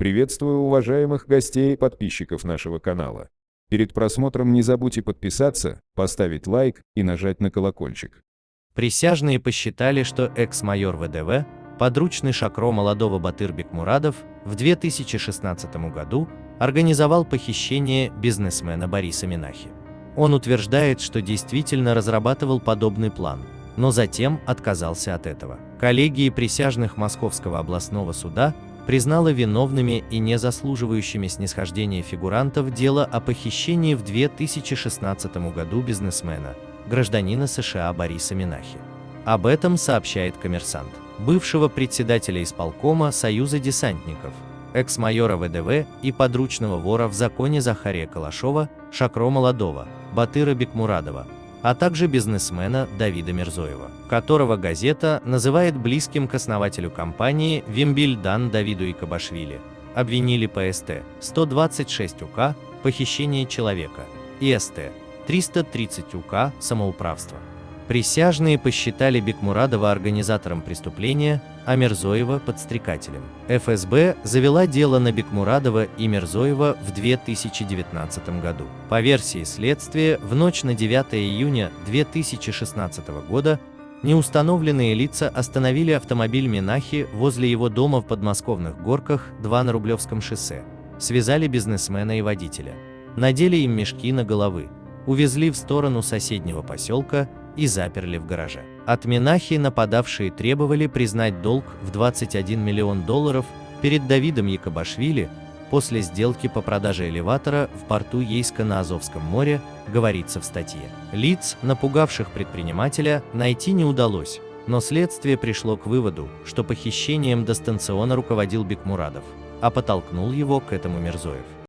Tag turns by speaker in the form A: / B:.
A: Приветствую уважаемых гостей и подписчиков нашего канала. Перед просмотром не забудьте подписаться, поставить лайк и нажать на колокольчик.
B: Присяжные посчитали, что экс-майор ВДВ, подручный Шакро молодого Батыр Бекмурадов, в 2016 году организовал похищение бизнесмена Бориса Минахи. Он утверждает, что действительно разрабатывал подобный план, но затем отказался от этого. Коллегии присяжных Московского областного суда признала виновными и не заслуживающими снисхождения фигурантов дело о похищении в 2016 году бизнесмена, гражданина США Бориса Минахи. Об этом сообщает коммерсант, бывшего председателя исполкома Союза десантников, экс-майора ВДВ и подручного вора в законе Захария Калашова, Шакро Молодого, Батыра Бекмурадова, а также бизнесмена Давида Мирзоева, которого газета называет близким к основателю компании Вимбильдан Давиду Икабашвили. Обвинили ПСТ 126 УК «Похищение человека» и СТ 330 УК «Самоуправство». Присяжные посчитали Бекмурадова организатором преступления, а Мирзоева – подстрекателем. ФСБ завела дело на Бекмурадова и Мирзоева в 2019 году. По версии следствия, в ночь на 9 июня 2016 года неустановленные лица остановили автомобиль Минахи возле его дома в подмосковных Горках, 2 на Рублевском шоссе, связали бизнесмена и водителя, надели им мешки на головы, увезли в сторону соседнего поселка и заперли в гараже. От Минахи нападавшие требовали признать долг в 21 миллион долларов перед Давидом Якобашвили после сделки по продаже элеватора в порту Ейска на Азовском море, говорится в статье. Лиц, напугавших предпринимателя, найти не удалось, но следствие пришло к выводу, что похищением дистанционно руководил Бекмурадов, а подтолкнул его к этому Мирзоев.